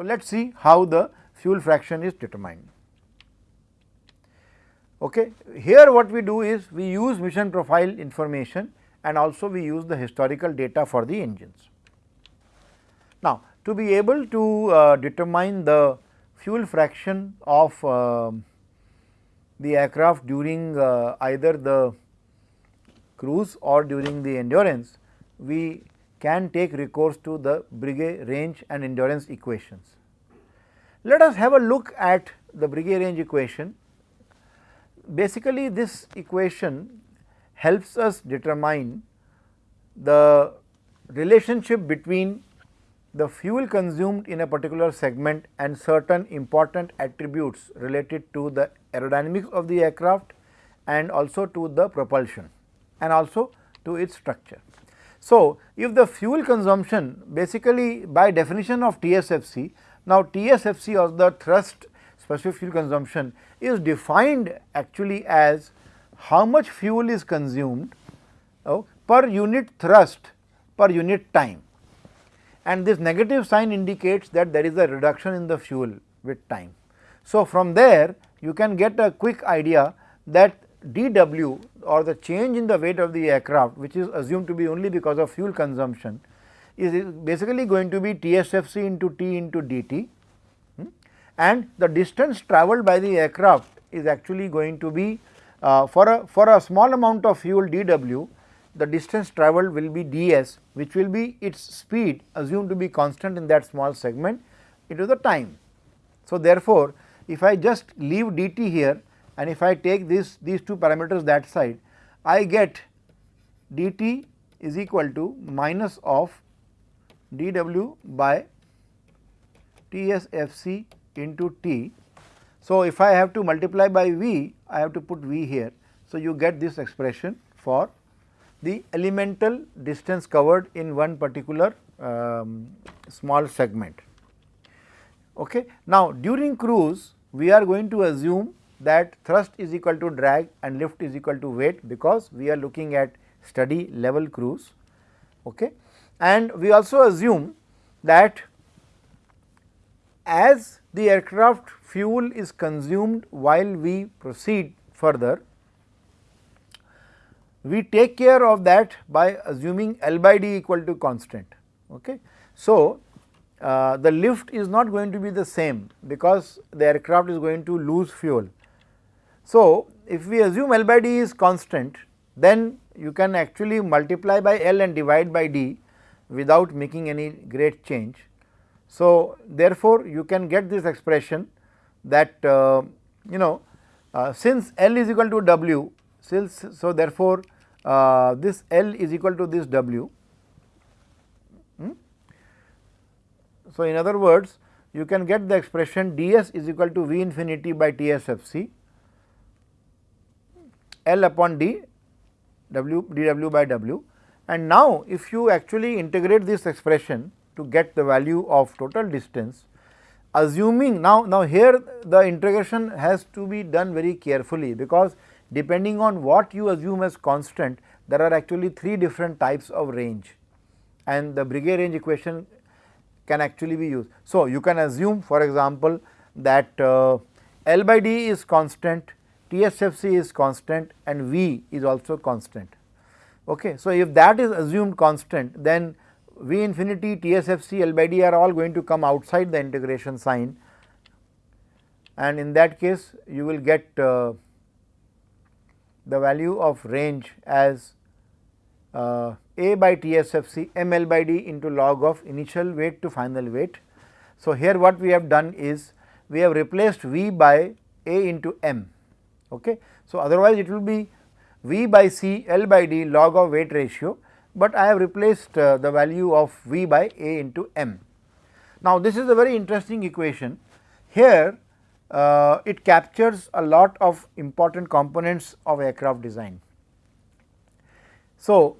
So, let us see how the fuel fraction is determined. Okay. Here what we do is we use mission profile information and also we use the historical data for the engines. Now, to be able to uh, determine the fuel fraction of uh, the aircraft during uh, either the cruise or during the endurance, we can take recourse to the Breguet range and endurance equations. Let us have a look at the Breguet range equation. Basically, this equation helps us determine the relationship between the fuel consumed in a particular segment and certain important attributes related to the aerodynamics of the aircraft and also to the propulsion and also to its structure. So, if the fuel consumption basically by definition of TSFC, now TSFC or the thrust specific fuel consumption is defined actually as how much fuel is consumed oh, per unit thrust per unit time and this negative sign indicates that there is a reduction in the fuel with time. So, from there you can get a quick idea that dW or the change in the weight of the aircraft which is assumed to be only because of fuel consumption is basically going to be TSFC into T into dt hmm, and the distance travelled by the aircraft is actually going to be uh, for a for a small amount of fuel dW the distance travelled will be ds which will be its speed assumed to be constant in that small segment into the time. So, therefore, if I just leave dt here and if I take this these two parameters that side I get dt is equal to minus of dw by tsfc into t. So, if I have to multiply by v I have to put v here. So, you get this expression for the elemental distance covered in one particular um, small segment. Okay. Now, during cruise we are going to assume that thrust is equal to drag and lift is equal to weight because we are looking at steady level cruise. Okay. And we also assume that as the aircraft fuel is consumed while we proceed further we take care of that by assuming L by D equal to constant. Okay. So, uh, the lift is not going to be the same because the aircraft is going to lose fuel. So, if we assume L by D is constant then you can actually multiply by L and divide by D without making any great change. So, therefore, you can get this expression that uh, you know uh, since L is equal to W since so, therefore, uh, this L is equal to this W. Hmm? So, in other words you can get the expression ds is equal to V infinity by TSFC L upon D W dW by W and now if you actually integrate this expression to get the value of total distance assuming now now here the integration has to be done very carefully because depending on what you assume as constant there are actually three different types of range and the Breguet range equation can actually be used. So, you can assume for example, that uh, L by D is constant, TSFC is constant and V is also constant. Okay. So, if that is assumed constant then V infinity, TSFC, L by D are all going to come outside the integration sign and in that case you will get uh, the value of range as uh, A by TSFC m L by D into log of initial weight to final weight. So, here what we have done is we have replaced V by A into m. Okay. So, otherwise it will be V by C L by D log of weight ratio, but I have replaced uh, the value of V by A into m. Now, this is a very interesting equation. Here uh, it captures a lot of important components of aircraft design. So,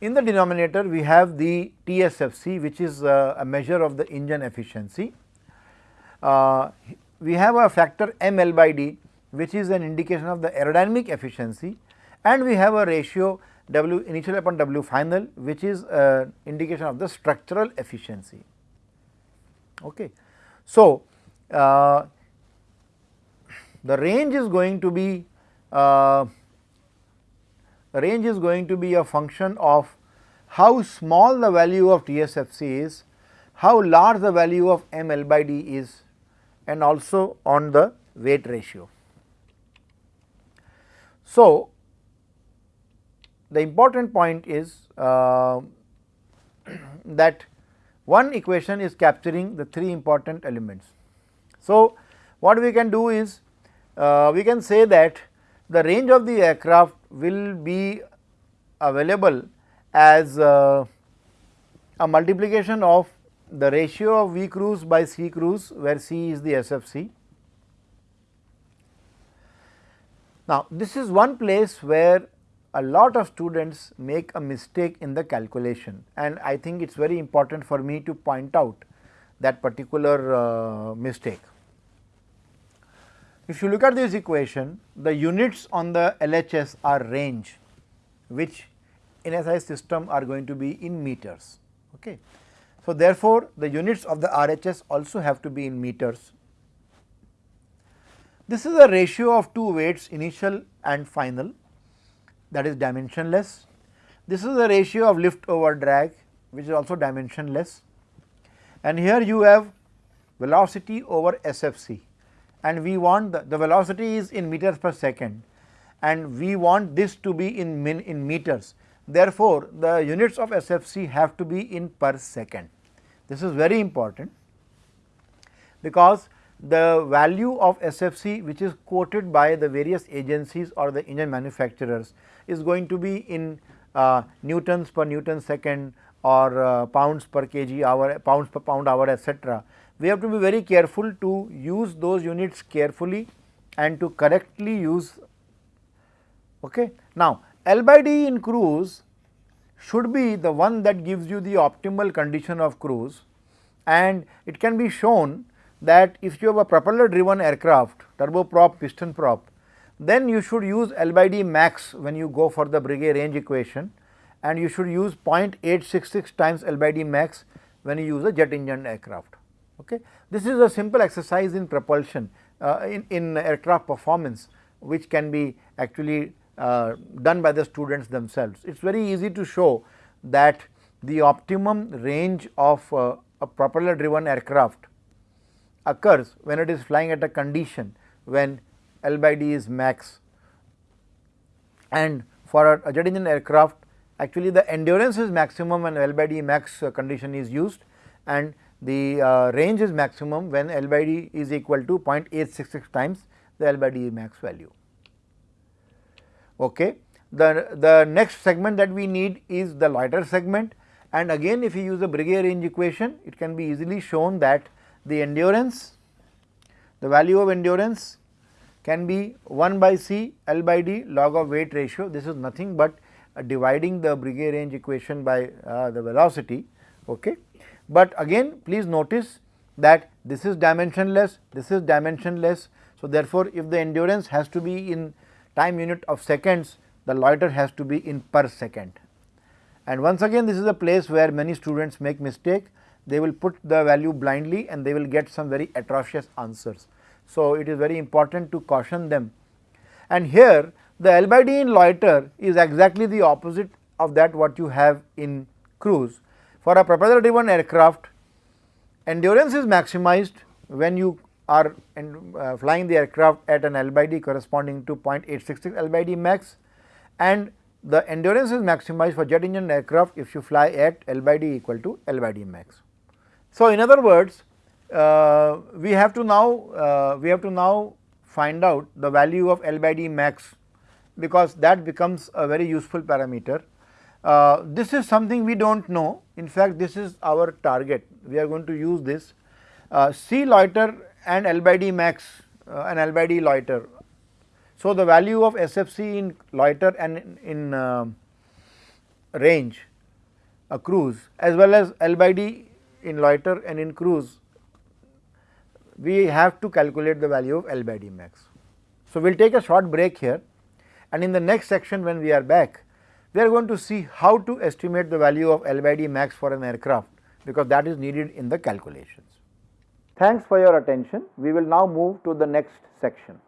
in the denominator we have the TSFC which is uh, a measure of the engine efficiency. Uh, we have a factor ML by D which is an indication of the aerodynamic efficiency and we have a ratio W initial upon W final which is an indication of the structural efficiency. Okay. So, uh, the range is going to be uh, range is going to be a function of how small the value of TSFC is, how large the value of M L by D is and also on the weight ratio. So, the important point is uh, that one equation is capturing the three important elements. So, what we can do is uh, we can say that the range of the aircraft will be available as uh, a multiplication of the ratio of V cruise by C cruise where C is the SFC. Now, this is one place where a lot of students make a mistake in the calculation and I think it is very important for me to point out that particular uh, mistake. If you look at this equation, the units on the LHS are range which in SI system are going to be in meters. Okay. So, therefore, the units of the RHS also have to be in meters. This is a ratio of two weights initial and final that is dimensionless. This is the ratio of lift over drag which is also dimensionless and here you have velocity over SFC and we want the, the velocity is in meters per second and we want this to be in min in meters. Therefore, the units of SFC have to be in per second. This is very important because the value of SFC which is quoted by the various agencies or the engine manufacturers is going to be in uh, newtons per newton second or uh, pounds per kg hour, pounds per pound hour etc. We have to be very careful to use those units carefully and to correctly use. Okay. Now, L by D in cruise should be the one that gives you the optimal condition of cruise and it can be shown that if you have a propeller driven aircraft turboprop piston prop then you should use L by D max when you go for the Breguet range equation and you should use 0.866 times L by D max when you use a jet engine aircraft. Okay. This is a simple exercise in propulsion uh, in, in aircraft performance which can be actually uh, done by the students themselves. It is very easy to show that the optimum range of uh, a propeller driven aircraft occurs when it is flying at a condition when L by D is max and for a, jet engine aircraft actually the endurance is maximum when L by D max uh, condition is used and the uh, range is maximum when L by D is equal to 0.866 times the L by D max value. Okay. The, the next segment that we need is the loiter segment and again if you use the Breguet range equation it can be easily shown that the endurance, the value of endurance can be 1 by C L by D log of weight ratio. This is nothing but uh, dividing the Breguet range equation by uh, the velocity. Okay. But again please notice that this is dimensionless, this is dimensionless. So, therefore, if the endurance has to be in time unit of seconds, the loiter has to be in per second. And once again this is a place where many students make mistake they will put the value blindly and they will get some very atrocious answers. So, it is very important to caution them and here the L by D in loiter is exactly the opposite of that what you have in cruise. For a propeller driven aircraft endurance is maximized when you are in, uh, flying the aircraft at an L by D corresponding to 0.866 L by D max and the endurance is maximized for jet engine aircraft if you fly at L by D equal to L by D max. So, in other words uh, we have to now uh, we have to now find out the value of L by D max because that becomes a very useful parameter. Uh, this is something we do not know in fact this is our target we are going to use this uh, C loiter and L by D max uh, and L by D loiter. So, the value of SFC in loiter and in, in uh, range a cruise as well as L by D in loiter and in cruise we have to calculate the value of L by D max. So, we will take a short break here and in the next section when we are back we are going to see how to estimate the value of L by D max for an aircraft because that is needed in the calculations. Thanks for your attention. We will now move to the next section.